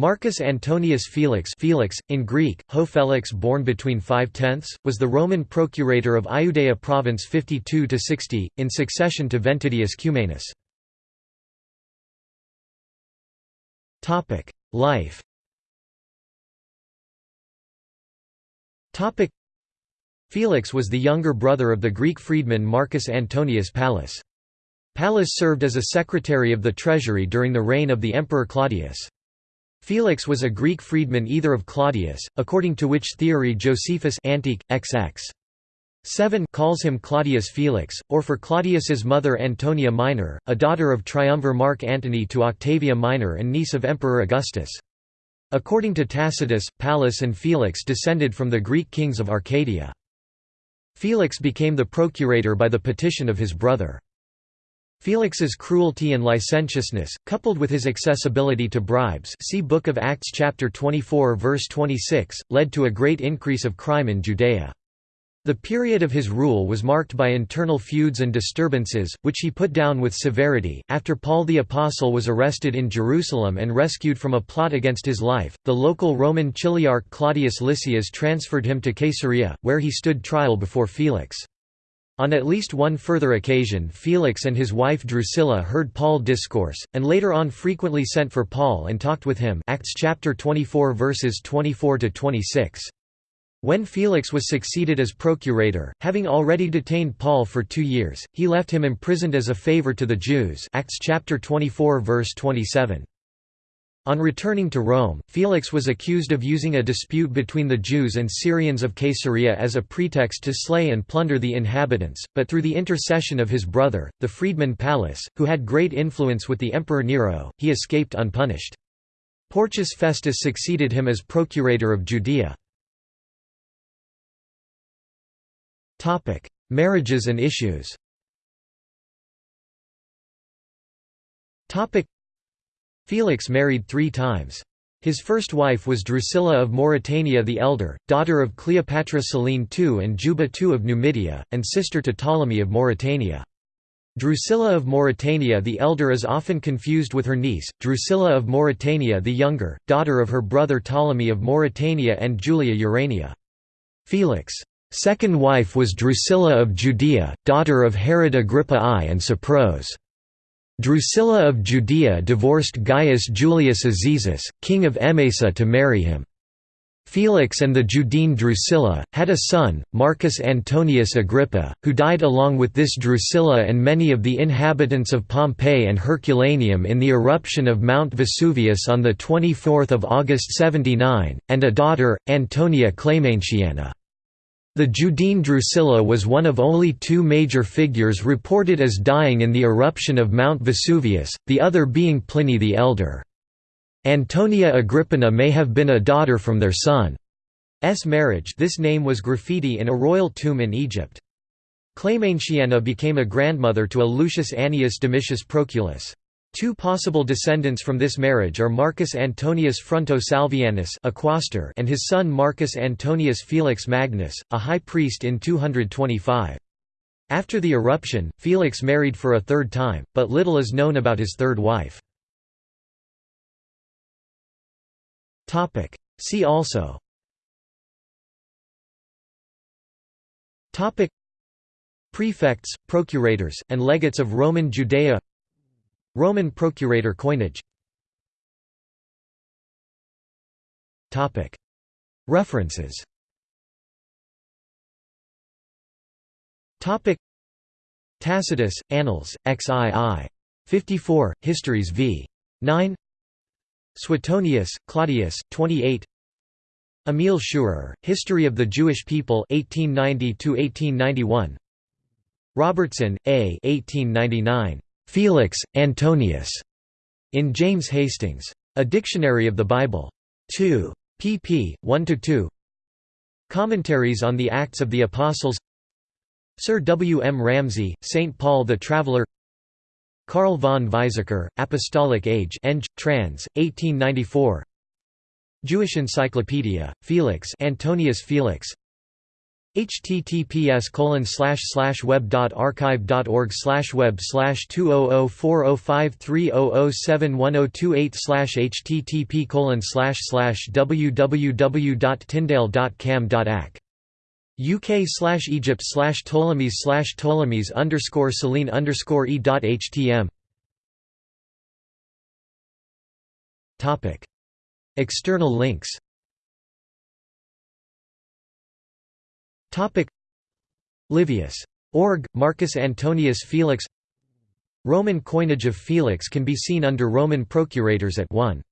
Marcus Antonius Felix Felix, in Greek, Ho Felix born between 5 tenths, was the Roman procurator of Iudaea province 52–60, in succession to Ventidius Cumanus. Life Felix was the younger brother of the Greek freedman Marcus Antonius Pallas. Pallas served as a secretary of the treasury during the reign of the Emperor Claudius. Felix was a Greek freedman either of Claudius, according to which theory Josephus Antique, XX. 7 calls him Claudius Felix, or for Claudius's mother Antonia Minor, a daughter of triumvir Mark Antony to Octavia Minor and niece of Emperor Augustus. According to Tacitus, Pallas and Felix descended from the Greek kings of Arcadia. Felix became the procurator by the petition of his brother. Felix's cruelty and licentiousness, coupled with his accessibility to bribes see Book of Acts chapter 24 verse 26, led to a great increase of crime in Judea. The period of his rule was marked by internal feuds and disturbances, which he put down with severity. After Paul the Apostle was arrested in Jerusalem and rescued from a plot against his life, the local Roman chiliarch Claudius Lysias transferred him to Caesarea, where he stood trial before Felix. On at least one further occasion Felix and his wife Drusilla heard Paul discourse, and later on frequently sent for Paul and talked with him Acts chapter 24 verses 24–26. When Felix was succeeded as procurator, having already detained Paul for two years, he left him imprisoned as a favor to the Jews Acts chapter 24 verse 27. On returning to Rome, Felix was accused of using a dispute between the Jews and Syrians of Caesarea as a pretext to slay and plunder the inhabitants, but through the intercession of his brother, the freedman Pallas, who had great influence with the Emperor Nero, he escaped unpunished. Porcius Festus succeeded him as procurator of Judea. Marriages and issues Felix married three times. His first wife was Drusilla of Mauritania the Elder, daughter of Cleopatra Selene II and Juba II of Numidia, and sister to Ptolemy of Mauritania. Drusilla of Mauritania the Elder is often confused with her niece, Drusilla of Mauritania the Younger, daughter of her brother Ptolemy of Mauritania and Julia Urania. Felix' second wife was Drusilla of Judea, daughter of Herod Agrippa I and Cypros. Drusilla of Judea divorced Gaius Julius Azizus, king of Emesa to marry him. Felix and the Judean Drusilla, had a son, Marcus Antonius Agrippa, who died along with this Drusilla and many of the inhabitants of Pompeii and Herculaneum in the eruption of Mount Vesuvius on 24 August 79, and a daughter, Antonia Clementina. The Judean Drusilla was one of only two major figures reported as dying in the eruption of Mount Vesuvius, the other being Pliny the Elder. Antonia Agrippina may have been a daughter from their son's marriage this name was graffiti in a royal tomb in Egypt. Clementina became a grandmother to a Lucius Annius Domitius Proculus. Two possible descendants from this marriage are Marcus Antonius Fronto Salvianus quaestor and his son Marcus Antonius Felix Magnus, a high priest in 225. After the eruption, Felix married for a third time, but little is known about his third wife. See also Prefects, procurators, and legates of Roman Judea Roman procurator coinage References Tacitus, Annals, XII. 54, Histories v. 9 Suetonius, Claudius, 28 Emil Schurer, History of the Jewish People 1890–1891 Robertson, A. 1899. Felix, Antonius, in James Hastings. A Dictionary of the Bible. 2. pp. 1–2 Commentaries on the Acts of the Apostles Sir W. M. Ramsay, St. Paul the Traveller Karl von Weizsäcker, Apostolic Age Eng. trans. 1894 Jewish Encyclopedia, Felix Antonius Felix https colon slash slash web dot archive dot org slash web slash two oh oh four oh five three oh oh seven one oh two eight slash http colon slash slash www dot tyndale dot cam dot ac UK slash Egypt slash Ptolemies slash Ptolemies underscore Selene underscore e dot htm Topic. External links Topic Livius. Org, Marcus Antonius Felix Roman coinage of Felix can be seen under Roman procurators at 1.